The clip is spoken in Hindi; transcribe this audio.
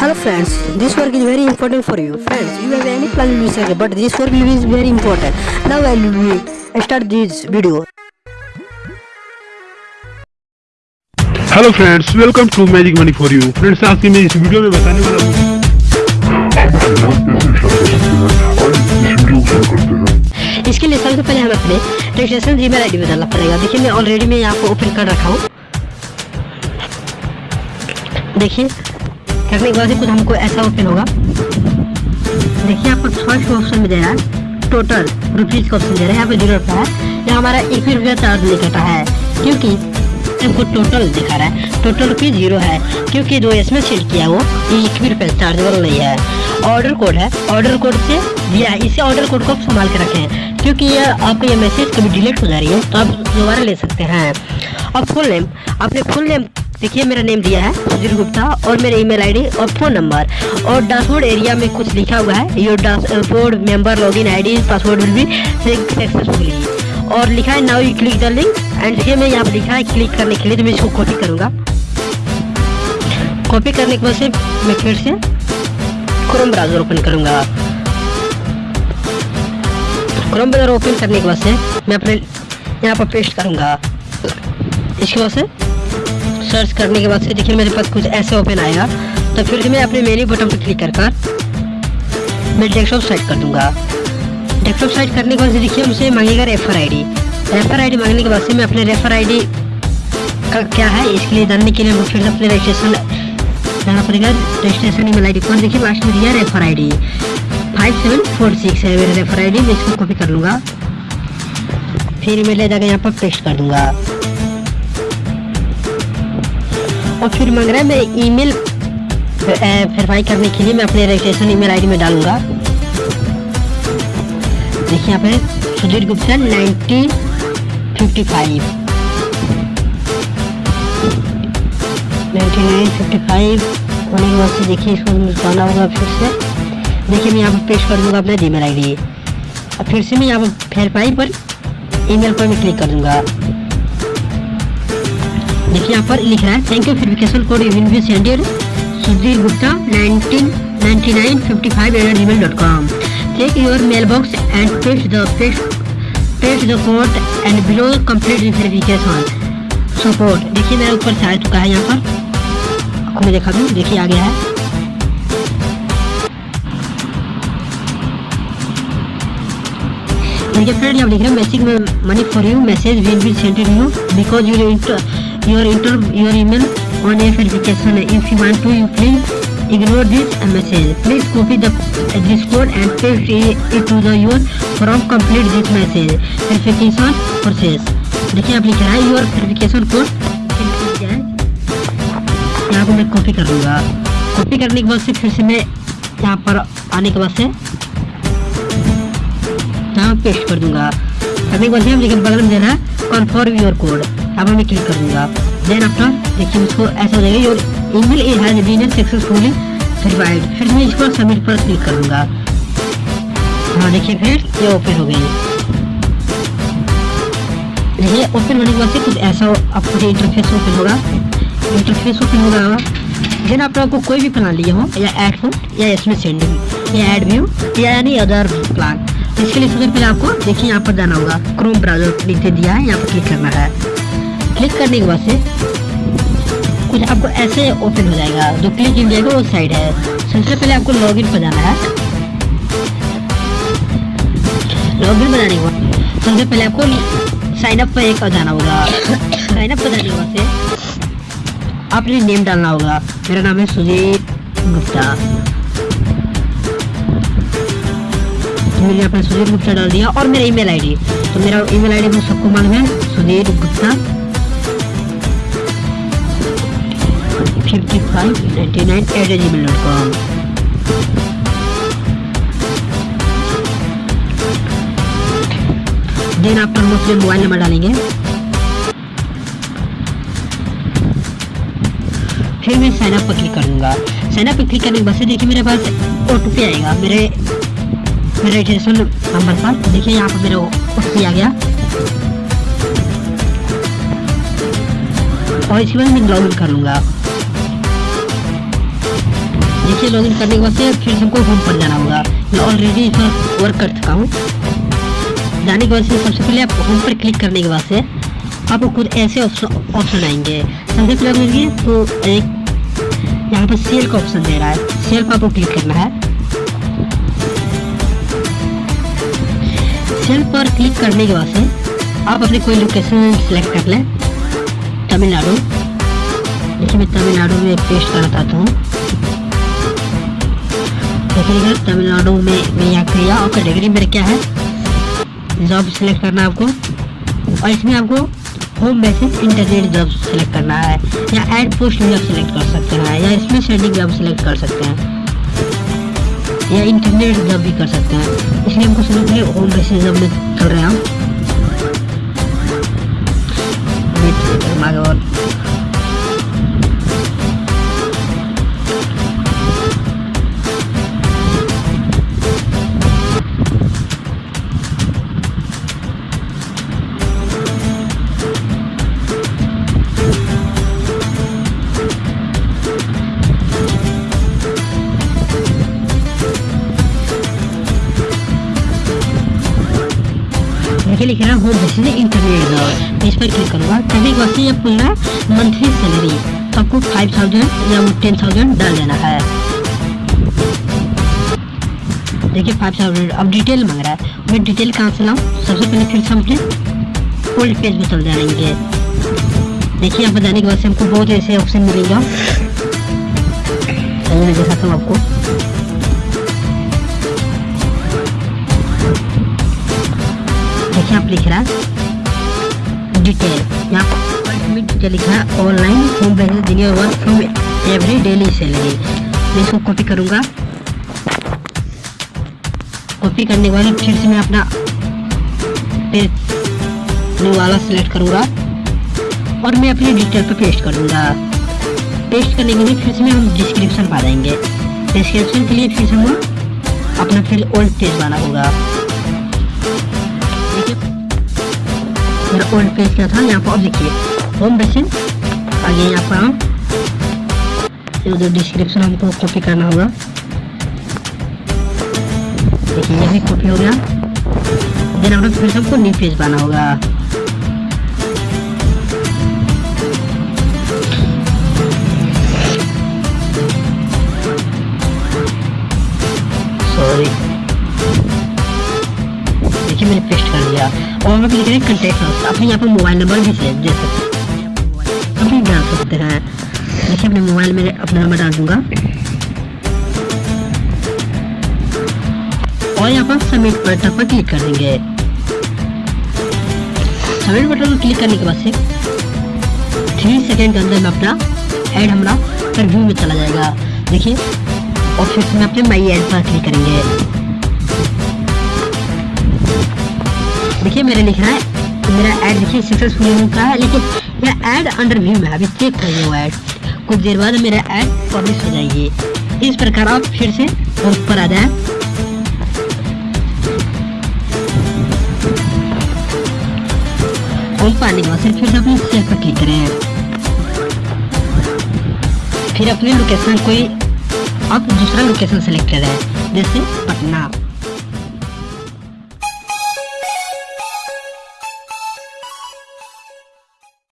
Hello friends, this work is very important for you. Friends, you have any plan in research, but this work is very important. Now I will start this video. Hello friends welcome to magic money for you friends आज की मैं इस वीडियो में बताने वाला हूँ इसके लिए सबसे पहले हमें अपने रजिस्ट्रेशन जी मेल आई बताना पड़ेगा देखिए मैं ऑलरेडी मैं यहाँ पर ओपन कर रखा हूँ देखिए करने के बाद ही कुछ हमको ऐसा ओपन होगा। देखिए पर फ़र्स्ट ऑप्शन में दे रहा है। टोटल रुपीज़ का ऑप्शन दे रहा है यहाँ पे ज़ीरो रुपया है। यहाँ हमारा एक भी रुपया चार्ज नहीं कटा है, क्योंकि हमको टोटल दिखा रहा है। टोटल रुपये ज़ीरो है, क्योंकि जो इसमें सेट किया वो एक भी रुपया चार्जेबल नहीं है। ऑर्डर कोड है ऑर्डर कोड से दिया है। इसे ऑर्डर कोड को आप संभाल के रखें, क्योंकि ये आपका ये मैसेज कभी डिलीट हो जा रही है तो आप दोबारा ले सकते हैं। और फुल नेम आपने फुल नेम देखिए, मेरा नेम दिया है सुधीर गुप्ता और मेरा ईमेल आईडी और फ़ोन नंबर और डैशबोर्ड एरिया में कुछ लिखा हुआ है your dashboard member login ID password will be successfully और लिखा है now you click the link and देखिए, मैं यहाँ पर लिखा है क्लिक करने के लिए तो मैं इसको कॉपी करूँगा। कॉपी करने के बाद से मैं फिर से क्रोम ब्राउज़र ओपन करूँगा। क्रोम ब्राउज़र ओपन करने के बाद से मैं अपने यहाँ पर पेस्ट करूँगा। इसके बाद से सर्च करने के बाद से देखिए मेरे पास कुछ ऐसे ओपन आएगा तो फिर से मैं अपने मेन्यू बटन पर क्लिक कर कर मैं डेस्कटॉप सेट कर दूँगा। डेस्कटॉप सेट करने के बाद से देखिए मुझे मांगेगा रेफर आईडी रेफर आईडी मांगने के बाद से मैं अपने रेफर आईडी का क्या है, इसके लिए जानने के लिए मुझे फिर से अपने रजिस्ट्रेशन जाना पड़ेगा रजिस्ट्रेशन ईमेल आईडी पर। देखिए लास्ट में दिया refer I D five seven four six है मेरा रेफर आईडी मैं इसको कॉपी कर लूँगा। फिर मैं ले जाकर यहाँ पर पेस्ट कर दूँगा। और फिर मांग रहा है मैं ईमेल वेरीफाई करने के लिए मैं अपने रजिस्ट्रेशन ईमेल आईडी में डालूँगा। देखिए यहाँ पे Sudhir Gupta nineteen fifty five. Fifty five से देखिए इसको जाना होगा फिर से। देखिए मैं यहाँ पर पेश कर दूँगा अपना जी मेल आई डी और फिर से मैं यहाँ पर वेरीफाई पर ईमेल पर मैं क्लिक कर दूँगा। देखिए यहाँ पर लिख रहा है thank you verification code you be sended Sudhir Gupta 199955 at Gmail dot com take your mail box and paste the paste paste the code and below complete verification support देखिए मेरा ऊपर से आ चुका है यहाँ पर। आपको मैं दिखा दूँ? देखिए आ गया है। देखिए फ्रेंड यहाँ लिख रहे हैं मैसेज में money for you message will be sented you because your your enter your email on a verification if you want to you please ignore this message please copy the this code and paste it to the your from complete this message verification process देखिए आप लिख है योर वेरिफिकेशन कोड यहाँ को मैं कॉपी कर लूँगा कॉपी करने के बाद से फिर से मैं यहाँ पर आने के बाद से यहाँ पेस्ट कर दूँगा करने के बाद से लेकिन बगल में देना है कन्फर्म योर कोड अब मैं क्लिक कर देन आफ्टर देखिए उसको ऐसा हो जाएगा email is has been successfully verified फिर मैं इसको सबमिट पर क्लिक कर हाँ देखिए फिर, ये ओपन हो गई देखिए ओपन होने के बाद से कुछ ऐसा आपको इंटरफेस ओपन होगा इंटरफेस ओपन होगा देन आप लोगों को कोई भी प्लान लिए हो, या ऐड हो, या इसमें सेंडिंग या एड व्यू या एनी अदर प्लान इसके लिए सबसे पहले आपको, देखिए यहाँ पर जाना होगा क्रोम ब्राउज़र नीचे दिया है, यहाँ पर क्लिक करना है। क्लिक करने के बाद से कुछ आपको ऐसे ओपन हो जाएगा। जो क्लिक इंडिया का वो साइड है। सबसे पहले आपको लॉगिन पर जाना है। लॉगिन बनाने के बाद सबसे पहले आपको साइन अप पर एक जाना होगा। साइन अप पर जाने के बाद से अपने नेम डालना होगा। मेरा नाम है सुजीत गुप्ता। मैंने अपना सुधीर गुप्ता डाल दिया और मेरा ईमेल आईडी तो मेरा ईमेल आईडी को सबको मालूम है Sudhir Gupta. Fifty five ninety nine at Gmail dot आप हम अपने मोबाइल नंबर डालेंगे. फिर मैं साइन अप पर क्लिक कर दूँगा साइन अप पर क्लिक करने के बाद देखिए मेरे पास ओ आएगा. मेरे मेरे रजिस्ट्रेशन नंबर पर देखिए यहाँ पर मेरा ओ आ गया. और इसके बाद मैं लॉग इन कर देखिए लॉगिन करने के बाद फिर से हमको होम पर जाना होगा। मैं ऑलरेडी इस पर वर्क कर चुका हूँ। जाने के बाद से सबसे पहले आप होम पर क्लिक करने के बाद से आपको खुद ऐसे ऑप्शन आएँगे। सबसे पहले देखिए तो एक यहाँ पर सेल का ऑप्शन दे रहा है। सेल पर आपको क्लिक करना है। सेल पर क्लिक करने के बाद से आप अपनी कोई लोकेशन सेलेक्ट कर लें। तमिलनाडु। देखिए मैं तमिलनाडु में पेस्ट करना चाहता हूँ। देखिएगा तमिलनाडु में, मैं यहाँ किया और कैटेगरी मेरे क्या है? जॉब सेलेक्ट करना है आपको, और इसमें आपको home message internet job select करना है, या एड पोस्ट आप सेलेक्ट कर सकते हैं, या इसमें भी आप सेलेक्ट कर सकते हैं, या इंटरनेट जॉब भी कर सकते हैं। इसलिए हमको सबसे पहले होम मैसेज जॉब में कर रहे हैं हम। लिख रहा होम बेसिस इंटरनेट जॉब इस पर क्लिक करूँगा करने के बाद से ये पूरा मंथली सैलरी तो आपको फाइव थाउज़ेंड या टेन थाउज़ेंड डाल देना है। देखिए फाइव थाउज़ेंड अब डिटेल मांग रहा है। मैं डिटेल कहाँ से लाऊँ? सबसे पहले फिर से हम अपने ओल्ड पेज में चल जाएँगे। देखिए, यहाँ पर जाने के बाद से हमको बहुत ऐसे ऑप्शन मिलेगा। दिखाता हूँ आपको। देखिए आप लिख रहा डिटेल यहाँ पर डिटेल लिखा online home business genuine work from every daily salary मैं इसको कॉपी करूँगा। कॉपी करने बाद फिर से मैं अपना पेज वाला सिलेक्ट करूँगा और मैं अपनी डिटेल पर पेस्ट करूँगा। पेस्ट करने के लिए फिर से हम डिस्क्रिप्शन पा देंगे। डिस्क्रिप्शन के लिए फिर से हम अपना फिर ओल्ड पेज बना होगा मेरा ओल्ड पेज क्या था, यहाँ पर अब देखिए होम बेसिन आगे यहाँ पर हम उधर डिस्क्रिप्शन हमको कॉपी करना होगा। देखिए ये भी कॉपी हो गया। देन हम फिर से हमको न्यू पेज बनाना होगा। सॉरी देखिए मैंने पेस्ट कर दिया और मैं लिख रहे कंटेक्ट अपने यहाँ पर मोबाइल नंबर भी दे सकते हैं हम भी डाल सकते हैं। देखिए, अपने मोबाइल में अपना नंबर डाल दूँगा। और यहाँ पर सबमिट बटन पर क्लिक कर देंगे। सबमिट बटन पर क्लिक करने के बाद से थ्री सेकेंड के अंदर अपना ऐड हमारा फिर व्यू में चला जाएगा। देखिए और फिर से अपने माई एड पर क्लिक करेंगे। देखिए, मेरे लिख रहा है। मेरा ऐड देखिए सक्सेसफुल रहा है, लेकिन यह ऐड अंडर व्यू में अभी चेक करिए वो ऐड कुछ देर बाद मेरा ऐड पब्लिश हो जाएगी। इस प्रकार आप फिर से ऊपर आ जाए। पाने के बाद फिर अपने सेल पर क्लिक करें। फिर अपनी लोकेशन कोई, आप दूसरा लोकेशन सेलेक्ट करें जैसे पटना।